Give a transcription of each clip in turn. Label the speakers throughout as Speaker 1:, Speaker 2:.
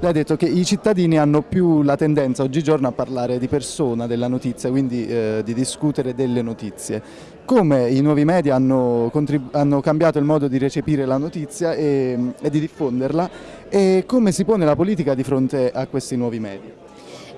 Speaker 1: Lei ha detto che i cittadini hanno più la tendenza oggigiorno a parlare di persona della notizia, quindi eh, di discutere delle notizie. Come i nuovi media hanno, hanno cambiato il modo di recepire la notizia e, e di diffonderla e come si pone la politica di fronte a questi nuovi media?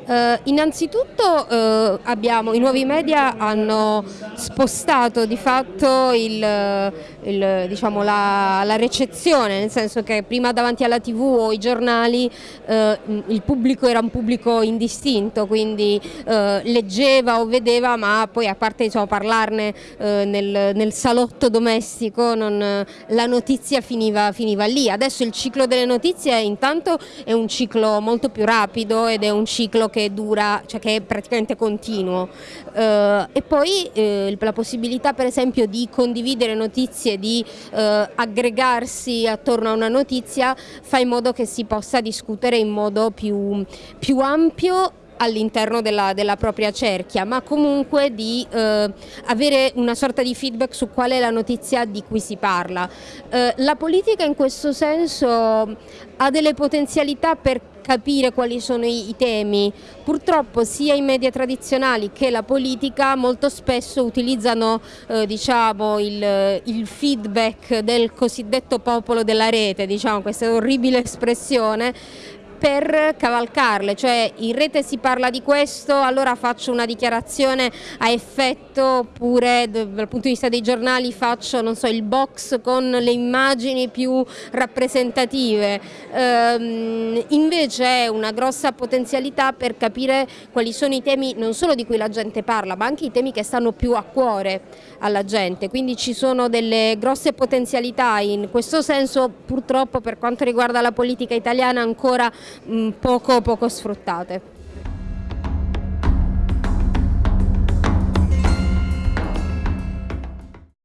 Speaker 2: Uh, innanzitutto uh, abbiamo, i nuovi media hanno spostato di fatto il, il, diciamo, la, la, recezione, nel senso che prima davanti alla tv o ai giornali uh, il pubblico era un pubblico indistinto, quindi leggeva o vedeva ma poi a parte diciamo, parlarne nel, nel, salotto domestico non, la notizia finiva, finiva lì. Adesso il ciclo delle notizie intanto è un ciclo molto più rapido ed è un ciclo che dura, cioè che è praticamente continuo eh, e poi eh, la possibilità per esempio di condividere notizie, di eh, aggregarsi attorno a una notizia fa in modo che si possa discutere in modo più, più ampio all'interno della, della, propria cerchia, ma comunque di eh, avere una sorta di feedback su qual è la notizia di cui si parla. Eh, la politica in questo senso ha delle potenzialità per capire quali sono i, i, temi. Purtroppo sia i media tradizionali che la politica molto spesso utilizzano eh, diciamo, il, il, feedback del cosiddetto popolo della rete, diciamo, questa orribile espressione, per cavalcarle, cioè in rete si parla di questo, allora faccio una dichiarazione a effetto oppure dal punto di vista dei giornali faccio so, il box con le immagini più rappresentative, ehm, invece è una grossa potenzialità per capire quali sono i temi non solo di cui la gente parla ma anche i temi che stanno più a cuore alla gente, quindi ci sono delle grosse potenzialità in questo senso purtroppo per quanto riguarda la politica italiana ancora poco, poco sfruttate.